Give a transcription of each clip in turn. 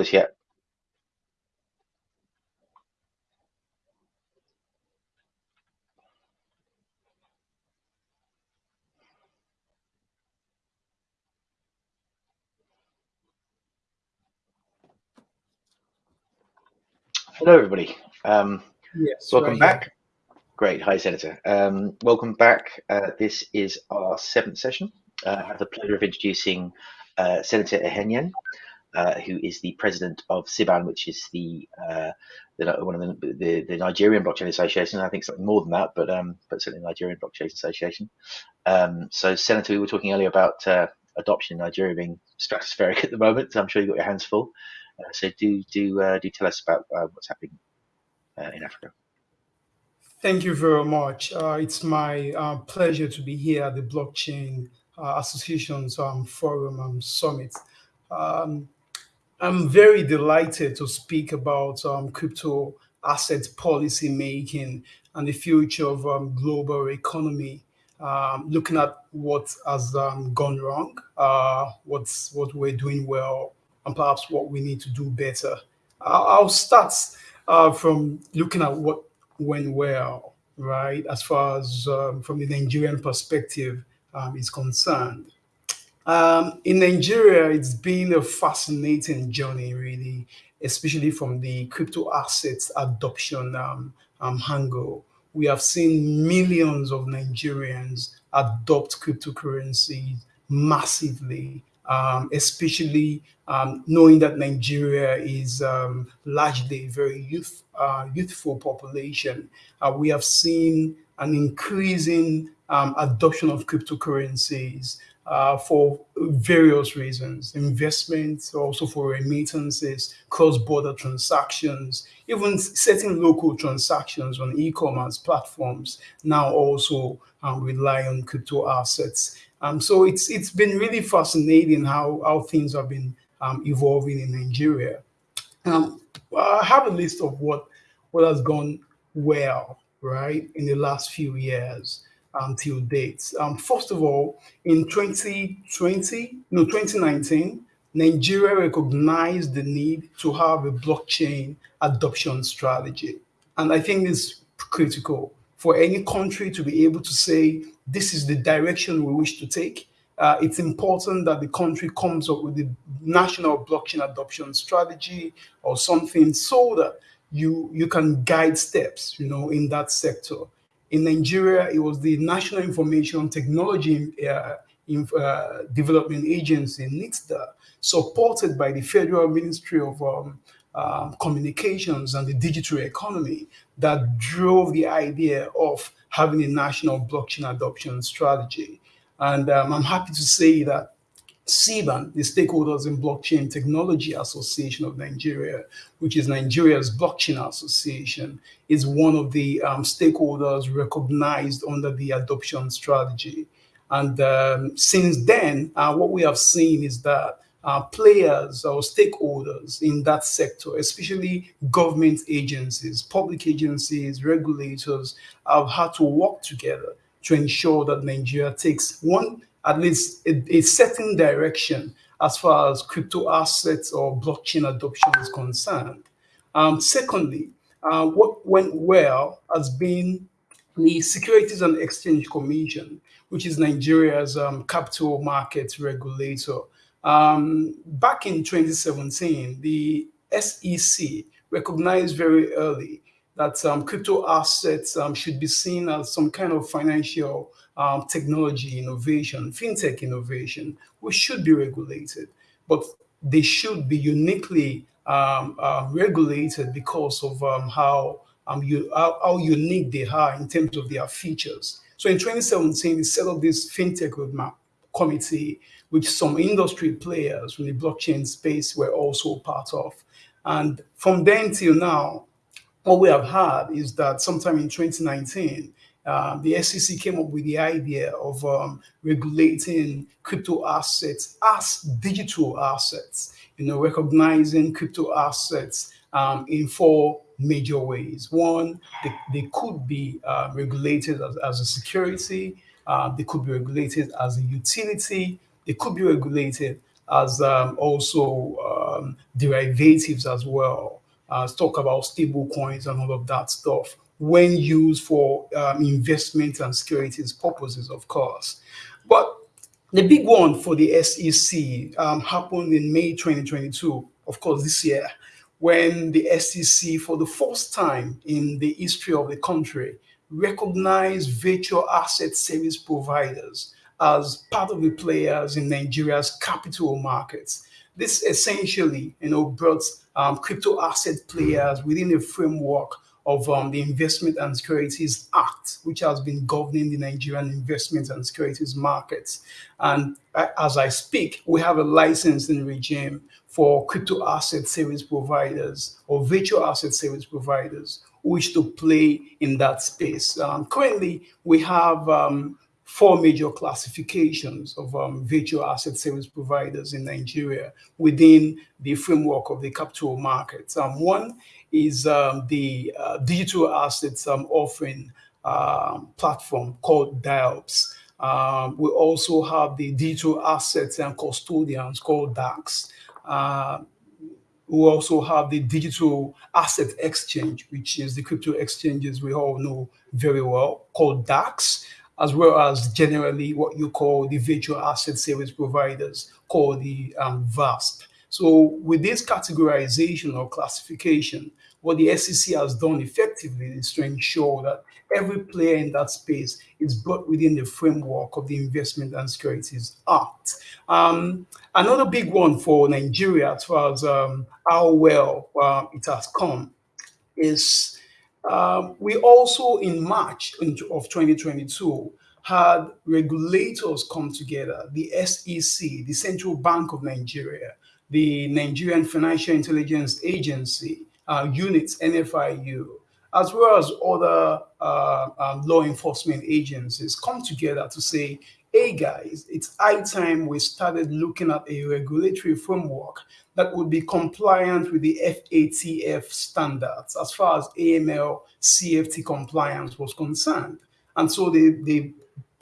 us yet. Hello, everybody. Um, Yes, welcome right here. back. Great. Hi, Senator. Um, welcome back. Uh, this is our seventh session. Uh, I have the pleasure of introducing uh, Senator Ihenyen, uh, who is the president of SiBAN, which is the, uh, the one of the, the, the Nigerian Blockchain Association. I think something more than that, but um, but certainly Nigerian Blockchain Association. Um, so, Senator, we were talking earlier about uh, adoption in Nigeria being stratospheric at the moment. I'm sure you've got your hands full. Uh, so, do do uh, do tell us about what's happening in Africa. Thank you very much. It's my pleasure to be here at the Blockchain Association's um, Forum um, Summit. Um, I'm very delighted to speak about um, crypto asset policy making and the future of um, global economy. Um, looking at what has um, gone wrong, uh, what's what we're doing well, and perhaps what we need to do better. I'll, start uh, from looking at what went well, right, as far as um, from the Nigerian perspective um, is concerned. Um, in Nigeria, it's been a fascinating journey, really, especially from the crypto assets adoption um, um, angle. We have seen millions of Nigerians adopt cryptocurrencies massively, um, especially um, knowing that Nigeria is um, largely a very youth, uh, youthful population. Uh, we have seen an increasing um, adoption of cryptocurrencies uh, for various reasons investments, also for remittances, cross border transactions, even certain local transactions on e commerce platforms now also um, rely on crypto assets. Um, so it's it's been really fascinating how, how things have been um, evolving in Nigeria. Um, I have a list of what what has gone well, right, in the last few years until date. Um, first of all, in 2020, no, 2019, Nigeria recognized the need to have a blockchain adoption strategy. And I think it's critical for any country to be able to say, this is the direction we wish to take. Uh, it's important that the country comes up with the national blockchain adoption strategy or something so that you you can guide steps, you know, in that sector. In Nigeria, it was the National Information Technology uh, in, uh, Development Agency, NITDA, supported by the Federal Ministry of um, um, Communications and the Digital Economy, that drove the idea of having a national blockchain adoption strategy. And um, I'm happy to say that SiBAN, the Stakeholders in Blockchain Technology Association of Nigeria, which is Nigeria's blockchain association, is one of the um, stakeholders recognized under the adoption strategy. And um, since then, uh, what we have seen is that uh, players or stakeholders in that sector, especially government agencies, public agencies, regulators, have had to work together to ensure that Nigeria takes one at least a, a certain direction as far as crypto assets or blockchain adoption is concerned. Um, secondly, uh, what went well has been the Securities and Exchange Commission, which is Nigeria's um, capital markets regulator. Um, back in 2017, the SEC recognized very early that um, crypto assets um, should be seen as some kind of financial um, technology innovation, fintech innovation, which should be regulated, but they should be uniquely um, uh, regulated because of um, how, um, you, how, how unique they are in terms of their features. So in 2017, we set up this fintech roadmap committee, which some industry players from the blockchain space were also part of. And from then till now, what we have had is that sometime in 2019, um, the SEC came up with the idea of um, regulating crypto assets as digital assets, you know, recognizing crypto assets um, in four major ways. One, they, they could be uh, regulated as, as, a security, uh, they could be regulated as a utility, they could be regulated as um, also um, derivatives as well. Uh, talk about stable coins and all of that stuff when used for um, investment and securities purposes, of course. But the big one for the SEC um, happened in May 2022, of course, this year, when the SEC, for the first time in the history of the country, recognized virtual asset service providers as part of the players in Nigeria's capital markets. This essentially, you know, brought um, crypto asset players within a framework of um, the Investment and Securities Act, which has been governing the Nigerian investment and securities markets. And uh, as I speak, we have a licensing regime for crypto asset service providers or virtual asset service providers who wish to play in that space. Um, currently, we have um, four major classifications of um, virtual asset service providers in Nigeria within the framework of the capital markets. Um, one is um, the uh, digital assets um, offering um, platform called DIOPS. Um, we also have the digital assets and custodians called DAX. Uh, we also have the digital asset exchange, which is the crypto exchanges we all know very well, called DAX, as well as generally what you call the virtual asset service providers, called the um, VASP. So with this categorization or classification, what the SEC has done effectively is to ensure that every player in that space is brought within the framework of the Investment and Securities Act. Um, another big one for Nigeria, as far as um, how well uh, it has come, is um, we also in March of 2022 had regulators come together, the SEC, the Central Bank of Nigeria, the Nigerian Financial Intelligence Agency, uh, units, NFIU, as well as other uh, um, law enforcement agencies come together to say, hey guys, it's high time we started looking at a regulatory framework that would be compliant with the FATF standards as far as AML CFT compliance was concerned. And so they, they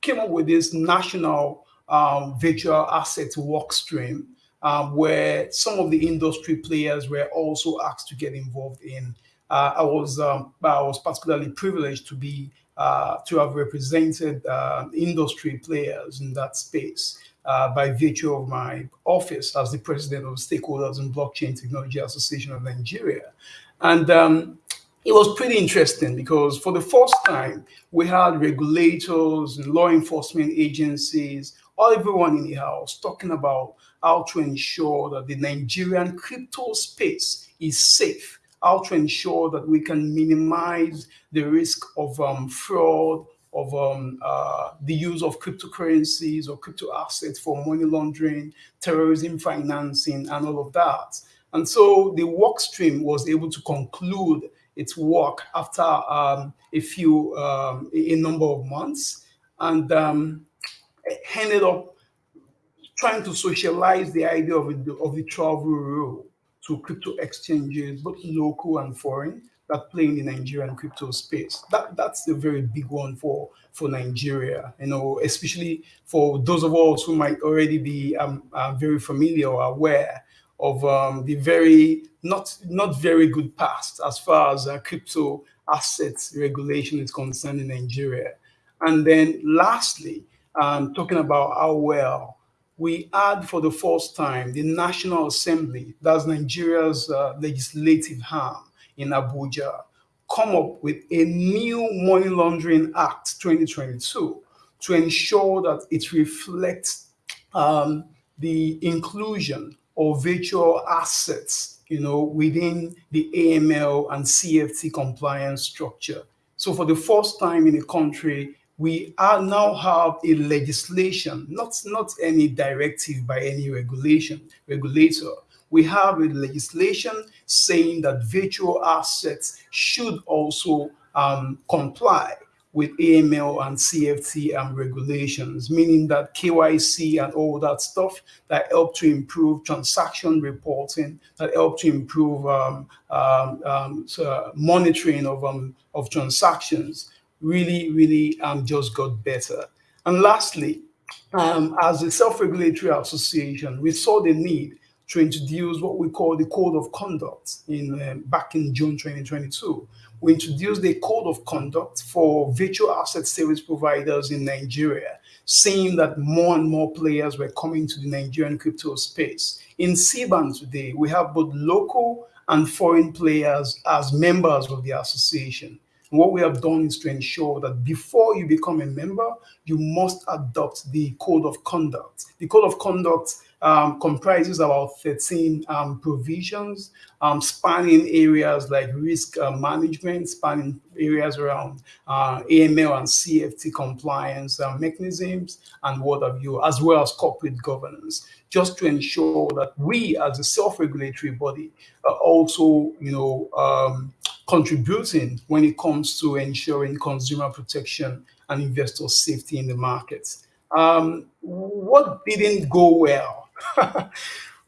came up with this national um, virtual asset work stream um, where some of the industry players were also asked to get involved in. Uh, I was um, I was particularly privileged to be uh, to have represented uh, industry players in that space uh, by virtue of my office as the president of Stakeholders in Blockchain Technology Association of Nigeria, and. Um, it was pretty interesting because for the first time we had regulators and law enforcement agencies, all everyone in the house talking about how to ensure that the Nigerian crypto space is safe, how to ensure that we can minimize the risk of um, fraud, of um, uh, the use of cryptocurrencies or crypto assets for money laundering, terrorism financing, and all of that. And so the work stream was able to conclude its work after um, a few, um, a number of months, and um, ended up trying to socialize the idea of, a, of the travel rule to crypto exchanges, both local and foreign, that play in the Nigerian crypto space. That that's a very big one for for Nigeria. You know, especially for those of us who might already be um, uh, very familiar or aware of um, the very not not very good past as far as uh, crypto assets regulation is concerned in Nigeria. And then lastly, um, talking about how well we had for the first time the National Assembly, that's Nigeria's uh, legislative arm in Abuja, come up with a new Money Laundering Act 2022 to ensure that it reflects um, the inclusion of virtual assets, you know, within the AML and CFT compliance structure. So for the first time in the country, we are now have a legislation, not, not any directive by any regulation, regulator. We have a legislation saying that virtual assets should also um, comply with AML and CFT um, regulations, meaning that KYC and all that stuff that help to improve transaction reporting, that help to improve um, um, um so monitoring of, um, of transactions really, really um, just got better. And lastly, um, as a self-regulatory association, we saw the need to introduce what we call the code of conduct in um, back in June 2022. We introduced a code of conduct for virtual asset service providers in Nigeria, seeing that more and more players were coming to the Nigerian crypto space. In SiBAN today, we have both local and foreign players as members of the association. And what we have done is to ensure that before you become a member, you must adopt the code of conduct. The code of conduct um, comprises about 13 um, provisions um, spanning areas like risk uh, management, spanning areas around uh, AML and CFT compliance uh, mechanisms and what have you, as well as corporate governance, just to ensure that we as a self-regulatory body are also, you know, um, contributing when it comes to ensuring consumer protection and investor safety in the markets. Um, what didn't go well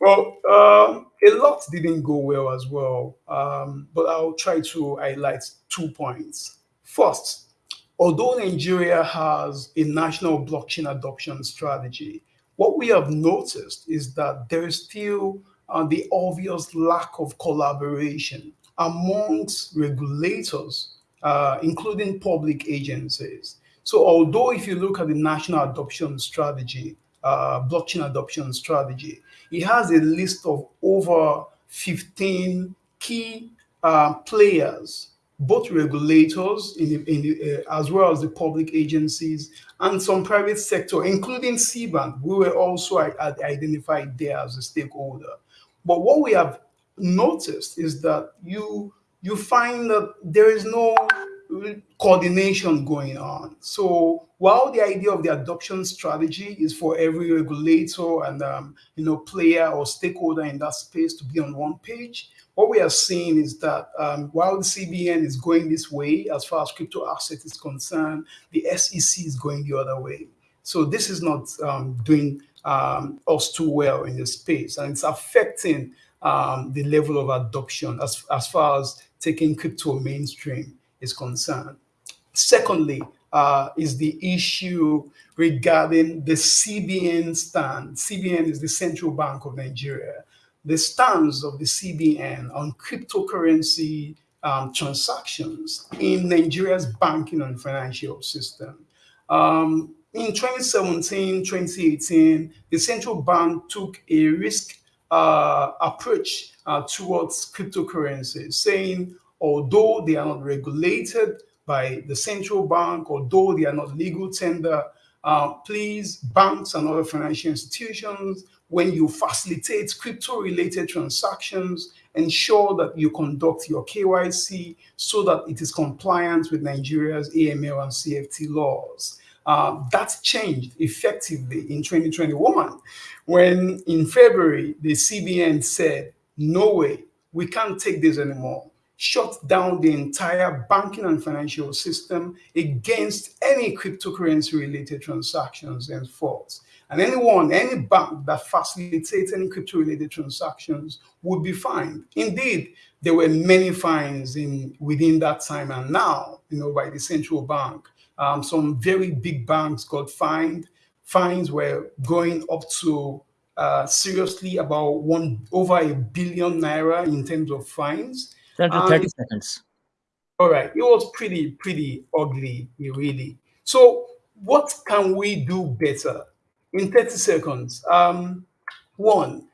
well, um, a lot didn't go well as well, um, but I'll try to highlight two points. First, although Nigeria has a national blockchain adoption strategy, what we have noticed is that there is still uh, the obvious lack of collaboration amongst regulators, uh, including public agencies. So although if you look at the national adoption strategy, uh, blockchain adoption strategy. It has a list of over 15 key uh, players, both regulators in the, in the, uh, as well as the public agencies and some private sector, including SiBAN. We were also identified there as a stakeholder. But what we have noticed is that you you find that there is no coordination going on. So while the idea of the adoption strategy is for every regulator and um, you know player or stakeholder in that space to be on one page, what we are seeing is that um, while the CBN is going this way as far as crypto asset is concerned, the SEC is going the other way. So this is not um, doing um, us too well in the space, and it's affecting um, the level of adoption as, as far as taking crypto mainstream is concerned. Secondly, uh, is the issue regarding the CBN stand. CBN is the Central Bank of Nigeria. The stance of the CBN on cryptocurrency um, transactions in Nigeria's banking and financial system. Um, in 2017, 2018, the central bank took a risk uh, approach uh, towards cryptocurrencies, saying although they are not regulated by the central bank, although they are not legal tender, uh, please, banks and other financial institutions, when you facilitate crypto-related transactions, ensure that you conduct your KYC so that it is compliant with Nigeria's AML and CFT laws. Uh, that changed effectively in 2021 when in February the CBN said, no way, we can't take this anymore shut down the entire banking and financial system against any cryptocurrency related transactions and faults. And anyone, any bank that facilitates any crypto related transactions would be fined. Indeed, there were many fines in within that time and now, you know, by the central bank. Um, some very big banks got fined. Fines were going up to uh, seriously about one over a billion naira in terms of fines. 10 30 um, seconds. All right. It was pretty, pretty ugly, really. So what can we do better in 30 seconds? Um, one,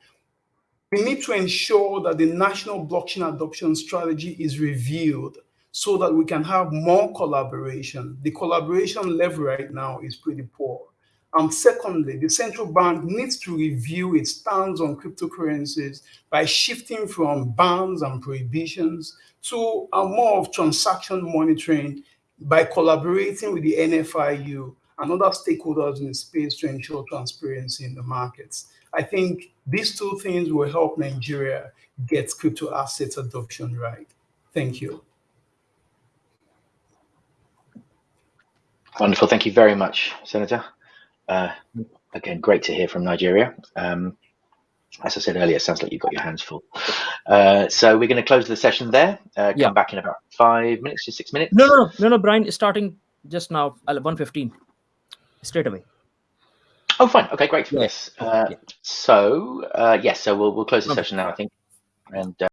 we need to ensure that the national blockchain adoption strategy is reviewed so that we can have more collaboration. The collaboration level right now is pretty poor. And secondly, the central bank needs to review its stance on cryptocurrencies by shifting from bans and prohibitions to a more of transaction monitoring by collaborating with the NFIU and other stakeholders in the space to ensure transparency in the markets. I think these two things will help Nigeria get crypto assets adoption right. Thank you. Wonderful. Thank you very much, Senator. Uh, again, great to hear from Nigeria. Um, as I said earlier, it sounds like you've got your hands full. Uh, so we're going to close the session there. Uh, yeah. Come back in about five minutes to six minutes. No, no, no, no, no. Brian, starting just now, one fifteen, straight away. Oh, fine. Okay, great. Yes. Uh, Yeah. So, uh, yes, so we'll we'll close the Okay. session now, I think. And uh,